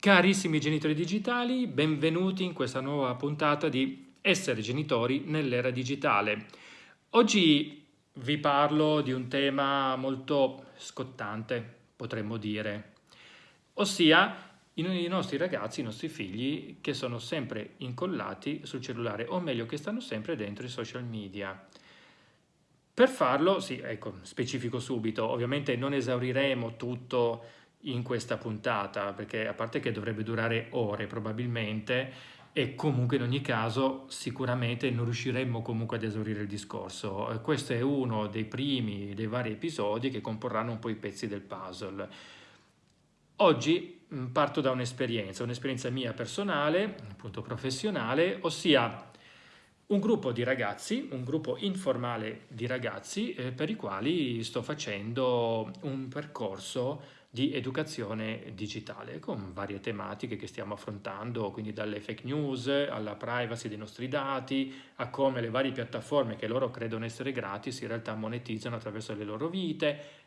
Carissimi genitori digitali, benvenuti in questa nuova puntata di Essere genitori nell'era digitale. Oggi vi parlo di un tema molto scottante, potremmo dire, ossia i nostri ragazzi, i nostri figli che sono sempre incollati sul cellulare, o meglio che stanno sempre dentro i social media. Per farlo, sì, ecco, specifico subito, ovviamente non esauriremo tutto in questa puntata, perché a parte che dovrebbe durare ore probabilmente, e comunque in ogni caso sicuramente non riusciremmo comunque ad esaurire il discorso. Eh, questo è uno dei primi, dei vari episodi che comporranno un po' i pezzi del puzzle. Oggi mm, parto da un'esperienza, un'esperienza mia personale, appunto professionale, ossia un gruppo di ragazzi, un gruppo informale di ragazzi eh, per i quali sto facendo un percorso di educazione digitale con varie tematiche che stiamo affrontando, quindi dalle fake news alla privacy dei nostri dati, a come le varie piattaforme che loro credono essere gratis in realtà monetizzano attraverso le loro vite,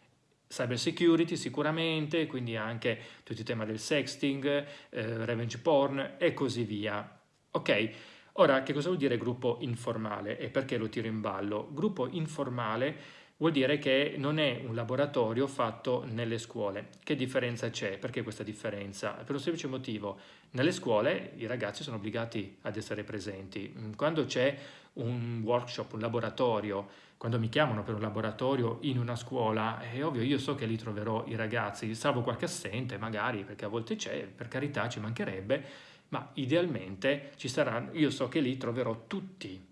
cyber security sicuramente, quindi anche tutto il tema del sexting, eh, revenge porn e così via. Ok, ora che cosa vuol dire gruppo informale e perché lo tiro in ballo? Gruppo informale vuol dire che non è un laboratorio fatto nelle scuole. Che differenza c'è? Perché questa differenza? Per un semplice motivo, nelle scuole i ragazzi sono obbligati ad essere presenti. Quando c'è un workshop, un laboratorio, quando mi chiamano per un laboratorio in una scuola, è ovvio, io so che lì troverò i ragazzi, salvo qualche assente magari, perché a volte c'è, per carità ci mancherebbe, ma idealmente ci saranno, io so che lì troverò tutti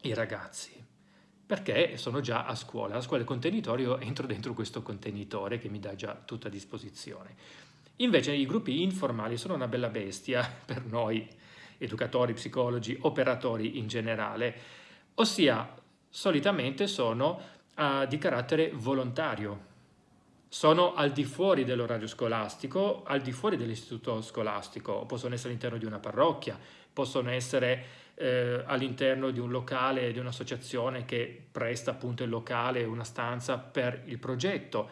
i ragazzi perché sono già a scuola. A scuola il contenitorio entro dentro questo contenitore che mi dà già tutto a disposizione. Invece i gruppi informali sono una bella bestia per noi educatori, psicologi, operatori in generale, ossia solitamente sono uh, di carattere volontario, sono al di fuori dell'orario scolastico, al di fuori dell'istituto scolastico, possono essere all'interno di una parrocchia, possono essere eh, all'interno di un locale, di un'associazione che presta appunto il locale, una stanza per il progetto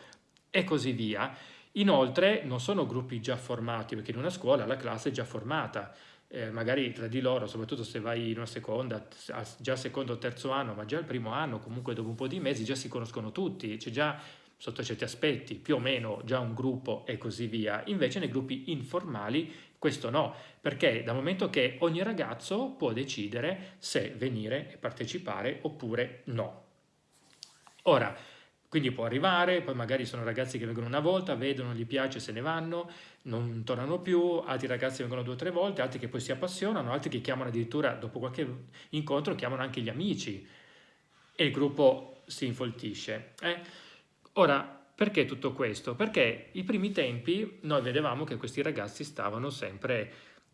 e così via. Inoltre non sono gruppi già formati, perché in una scuola la classe è già formata, eh, magari tra di loro, soprattutto se vai in una seconda, già secondo o terzo anno, ma già il primo anno, comunque dopo un po' di mesi, già si conoscono tutti, c'è già sotto certi aspetti più o meno già un gruppo e così via. Invece nei gruppi informali questo no, perché dal momento che ogni ragazzo può decidere se venire e partecipare oppure no. Ora, quindi può arrivare, poi magari sono ragazzi che vengono una volta, vedono, gli piace, se ne vanno, non tornano più, altri ragazzi vengono due o tre volte, altri che poi si appassionano, altri che chiamano addirittura, dopo qualche incontro, chiamano anche gli amici e il gruppo si infoltisce. Eh? Ora, perché tutto questo? Perché i primi tempi noi vedevamo che questi ragazzi stavano sempre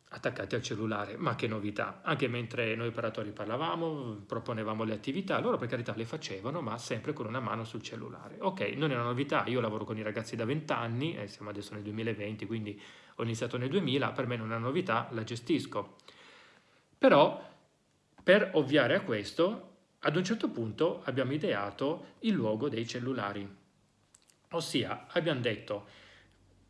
attaccati al cellulare, ma che novità, anche mentre noi operatori parlavamo, proponevamo le attività, loro per carità le facevano, ma sempre con una mano sul cellulare. Ok, non è una novità, io lavoro con i ragazzi da 20 anni, e siamo adesso nel 2020, quindi ho iniziato nel 2000, per me non è una novità, la gestisco. Però, per ovviare a questo, ad un certo punto abbiamo ideato il luogo dei cellulari. Ossia, abbiamo detto,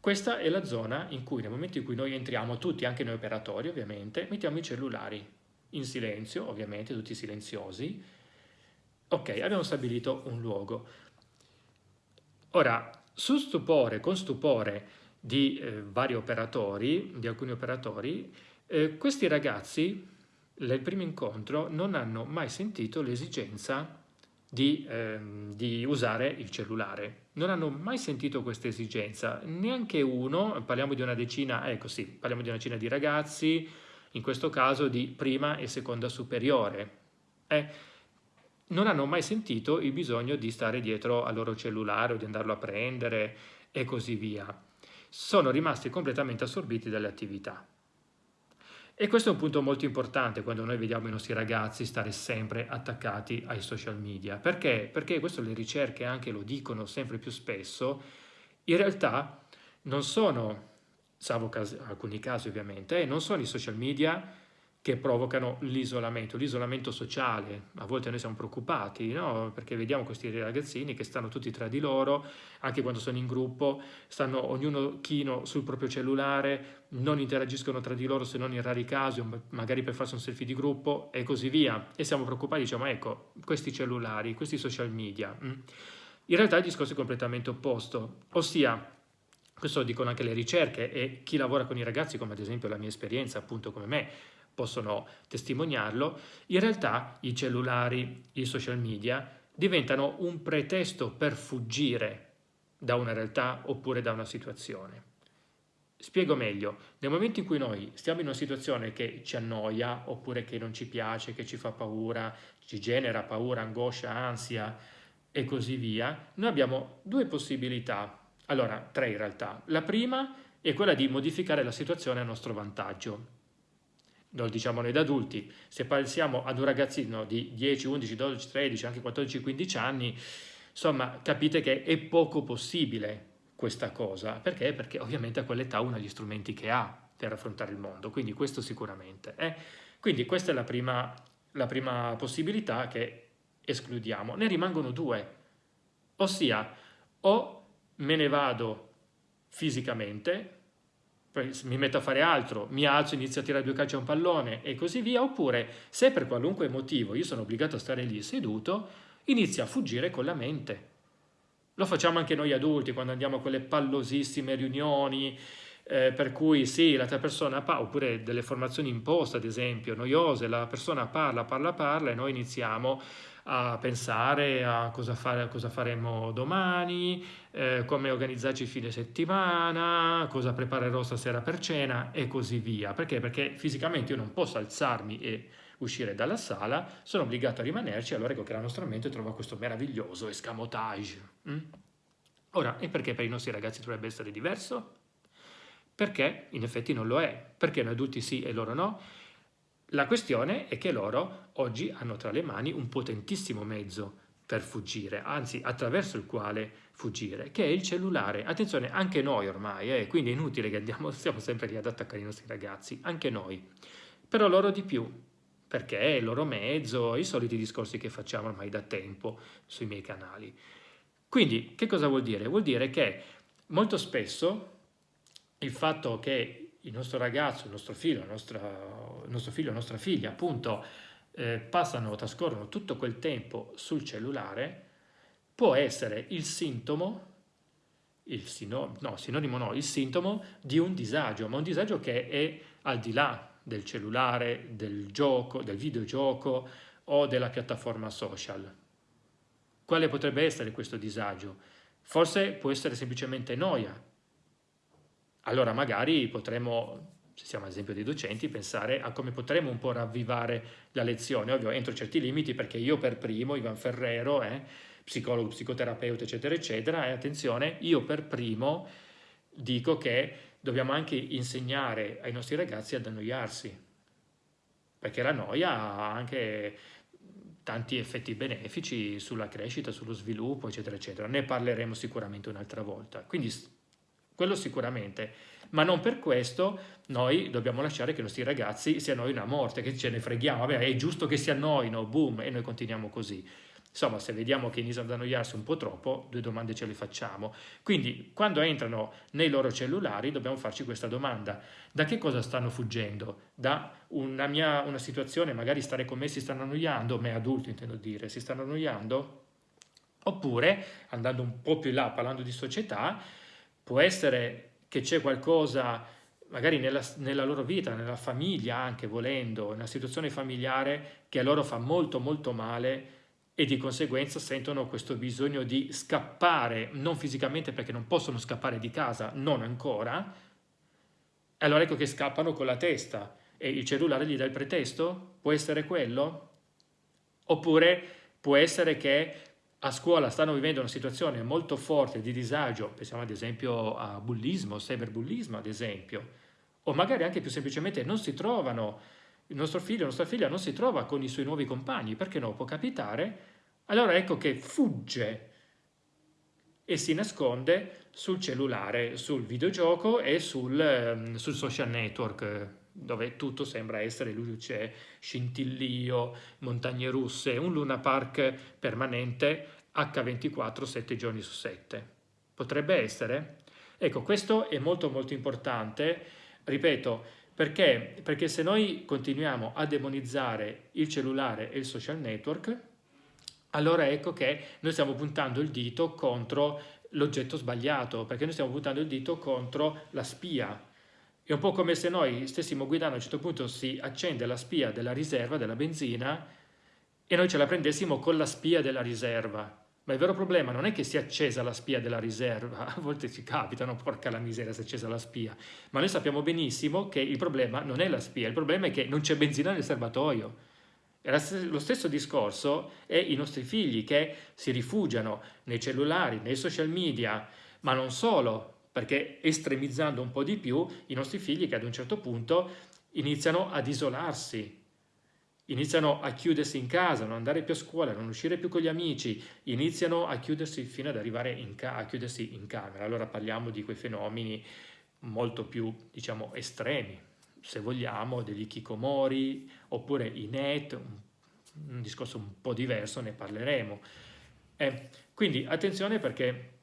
questa è la zona in cui nel momento in cui noi entriamo, tutti, anche noi operatori ovviamente, mettiamo i cellulari in silenzio, ovviamente, tutti silenziosi. Ok, abbiamo stabilito un luogo. Ora, su stupore, con stupore di eh, vari operatori, di alcuni operatori, eh, questi ragazzi, nel primo incontro, non hanno mai sentito l'esigenza di, ehm, di, usare il cellulare. Non hanno mai sentito questa esigenza, neanche uno, parliamo di una decina, ecco sì, parliamo di una decina di ragazzi, in questo caso di prima e seconda superiore. Eh, non hanno mai sentito il bisogno di stare dietro al loro cellulare o di andarlo a prendere e così via. Sono rimasti completamente assorbiti dalle attività. E questo è un punto molto importante quando noi vediamo i nostri ragazzi stare sempre attaccati ai social media. Perché? Perché questo le ricerche anche lo dicono sempre più spesso, in realtà non sono, salvo casi, alcuni casi ovviamente, non sono i social media che provocano l'isolamento, l'isolamento sociale. A volte noi siamo preoccupati, no? perché vediamo questi ragazzini che stanno tutti tra di loro, anche quando sono in gruppo, stanno ognuno chino sul proprio cellulare, non interagiscono tra di loro se non in rari casi, magari per farsi un selfie di gruppo e così via. E siamo preoccupati, diciamo, ecco, questi cellulari, questi social media. Mm. In realtà il discorso è completamente opposto, ossia questo lo dicono anche le ricerche e chi lavora con i ragazzi, come ad esempio la mia esperienza, appunto come me, possono testimoniarlo, in realtà i cellulari, i social media diventano un pretesto per fuggire da una realtà oppure da una situazione. Spiego meglio, nel momento in cui noi stiamo in una situazione che ci annoia oppure che non ci piace, che ci fa paura, ci genera paura, angoscia, ansia e così via, noi abbiamo due possibilità, allora tre in realtà. La prima è quella di modificare la situazione a nostro vantaggio, lo diciamo noi da adulti, se pensiamo ad un ragazzino di 10, 11, 12, 13, anche 14, 15 anni, insomma capite che è poco possibile questa cosa, perché? Perché ovviamente a quell'età uno ha gli strumenti che ha per affrontare il mondo, quindi questo sicuramente. Eh? Quindi questa è la prima, la prima possibilità che escludiamo. Ne rimangono due, ossia o me ne vado fisicamente, mi metto a fare altro, mi alzo, inizio a tirare due calci a un pallone e così via, oppure se per qualunque motivo io sono obbligato a stare lì seduto, inizio a fuggire con la mente. Lo facciamo anche noi adulti quando andiamo a quelle pallosissime riunioni, eh, per cui sì, l'altra persona parla, oppure delle formazioni imposte ad esempio, noiose, la persona parla, parla, parla e noi iniziamo a pensare a cosa, fare, a cosa faremo domani, eh, come organizzarci il fine settimana, cosa preparerò stasera per cena e così via. Perché? Perché fisicamente io non posso alzarmi e uscire dalla sala, sono obbligato a rimanerci, allora ecco che la nostra mente trova questo meraviglioso escamotage. Mm? Ora, e perché per i nostri ragazzi dovrebbe essere diverso? Perché in effetti non lo è, perché noi adulti sì e loro no, la questione è che loro oggi hanno tra le mani un potentissimo mezzo per fuggire, anzi attraverso il quale fuggire, che è il cellulare. Attenzione, anche noi ormai, eh, quindi è inutile che andiamo, stiamo sempre lì ad attaccare i nostri ragazzi, anche noi. Però loro di più, perché è il loro mezzo, i soliti discorsi che facciamo ormai da tempo sui miei canali. Quindi, che cosa vuol dire? Vuol dire che molto spesso il fatto che il nostro ragazzo, il nostro figlio, nostra, il nostro figlio, la nostra figlia, appunto, eh, passano, trascorrono tutto quel tempo sul cellulare, può essere il sintomo, il sino, no, sinonimo no, il sintomo di un disagio, ma un disagio che è al di là del cellulare, del gioco, del videogioco o della piattaforma social. Quale potrebbe essere questo disagio? Forse può essere semplicemente noia, allora magari potremmo, se siamo ad esempio dei docenti, pensare a come potremmo un po' ravvivare la lezione, ovvio entro certi limiti perché io per primo, Ivan Ferrero, eh, psicologo, psicoterapeuta, eccetera, eccetera, e attenzione, io per primo dico che dobbiamo anche insegnare ai nostri ragazzi ad annoiarsi, perché la noia ha anche tanti effetti benefici sulla crescita, sullo sviluppo, eccetera, eccetera. Ne parleremo sicuramente un'altra volta. Quindi quello sicuramente, ma non per questo noi dobbiamo lasciare che i nostri ragazzi si annoino a morte, che ce ne freghiamo, vabbè è giusto che si annoino, boom, e noi continuiamo così. Insomma, se vediamo che iniziano ad annoiarsi un po' troppo, due domande ce le facciamo. Quindi, quando entrano nei loro cellulari, dobbiamo farci questa domanda. Da che cosa stanno fuggendo? Da una mia una situazione, magari stare con me si stanno annoiando, me adulto intendo dire, si stanno annoiando? Oppure, andando un po' più in là, parlando di società, può essere che c'è qualcosa magari nella, nella, loro vita, nella famiglia anche volendo, una situazione familiare che a loro fa molto molto male e di conseguenza sentono questo bisogno di scappare, non fisicamente perché non possono scappare di casa, non ancora, allora ecco che scappano con la testa e il cellulare gli dà il pretesto? Può essere quello? Oppure può essere che a scuola stanno vivendo una situazione molto forte di disagio, pensiamo ad esempio a bullismo, cyberbullismo ad esempio, o magari anche più semplicemente non si trovano, il nostro figlio, la nostra figlia non si trova con i suoi nuovi compagni, perché no, può capitare, allora ecco che fugge e si nasconde sul cellulare, sul videogioco e sul, ehm, sul social network, dove tutto sembra essere luce, scintillio, montagne russe, un Luna Park permanente H24 7 giorni su 7. Potrebbe essere? Ecco, questo è molto molto importante, ripeto, perché? Perché se noi continuiamo a demonizzare il cellulare e il social network, allora ecco che noi stiamo puntando il dito contro l'oggetto sbagliato, perché noi stiamo puntando il dito contro la spia. È un po' come se noi stessimo guidando, a un certo punto si accende la spia della riserva, della benzina, e noi ce la prendessimo con la spia della riserva. Ma il vero problema non è che sia accesa la spia della riserva, a volte ci capitano, porca la miseria se è accesa la spia, ma noi sappiamo benissimo che il problema non è la spia, il problema è che non c'è benzina nel serbatoio. Lo stesso discorso è i nostri figli che si rifugiano nei cellulari, nei social media, ma non solo, perché estremizzando un po' di più, i nostri figli che ad un certo punto iniziano ad isolarsi, iniziano a chiudersi in casa, non andare più a scuola, non uscire più con gli amici, iniziano a chiudersi fino ad arrivare a chiudersi in camera. Allora parliamo di quei fenomeni molto più, diciamo, estremi, se vogliamo, degli kikomori, oppure i net, un, un discorso un po' diverso, ne parleremo. Eh, quindi attenzione perché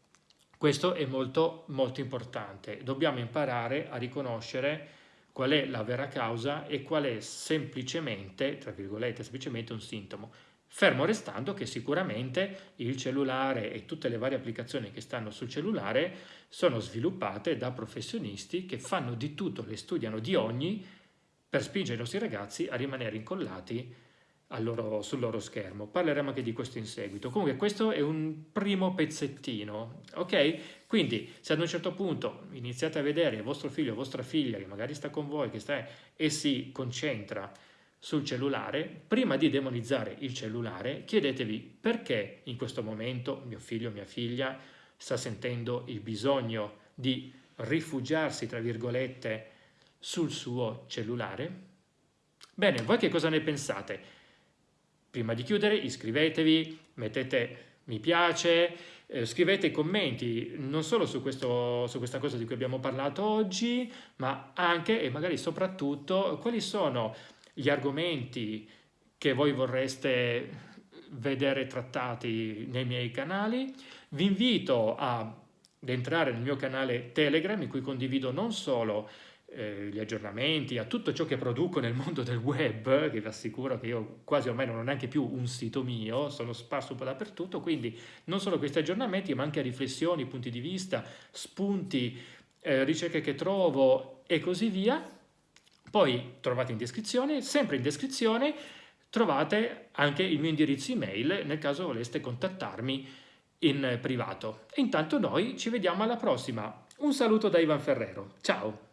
questo è molto, molto importante. Dobbiamo imparare a riconoscere qual è la vera causa e qual è semplicemente, tra virgolette, semplicemente un sintomo. Fermo restando che sicuramente il cellulare e tutte le varie applicazioni che stanno sul cellulare sono sviluppate da professionisti che fanno di tutto, le studiano di ogni per spingere i nostri ragazzi a rimanere incollati loro, sul loro schermo. Parleremo anche di questo in seguito. Comunque questo è un primo pezzettino, ok? Quindi se ad un certo punto iniziate a vedere vostro figlio o vostra figlia che magari sta con voi che sta, e si concentra sul cellulare, prima di demonizzare il cellulare, chiedetevi perché in questo momento mio figlio o mia figlia sta sentendo il bisogno di rifugiarsi, tra virgolette, sul suo cellulare? Bene, voi che cosa ne pensate? Prima di chiudere iscrivetevi, mettete mi piace, eh, scrivete commenti non solo su, questo, su questa cosa di cui abbiamo parlato oggi, ma anche e magari soprattutto quali sono gli argomenti che voi vorreste vedere trattati nei miei canali. Vi invito ad entrare nel mio canale Telegram in cui condivido non solo eh, gli aggiornamenti, a tutto ciò che produco nel mondo del web, che vi assicuro che io quasi ormai non ho neanche più un sito mio, sono sparso un po' dappertutto, quindi non solo questi aggiornamenti, ma anche riflessioni, punti di vista, spunti, eh, ricerche che trovo e così via. Poi trovate in descrizione, sempre in descrizione, trovate anche il mio indirizzo email nel caso voleste contattarmi in privato. E intanto noi ci vediamo alla prossima. Un saluto da Ivan Ferrero. Ciao!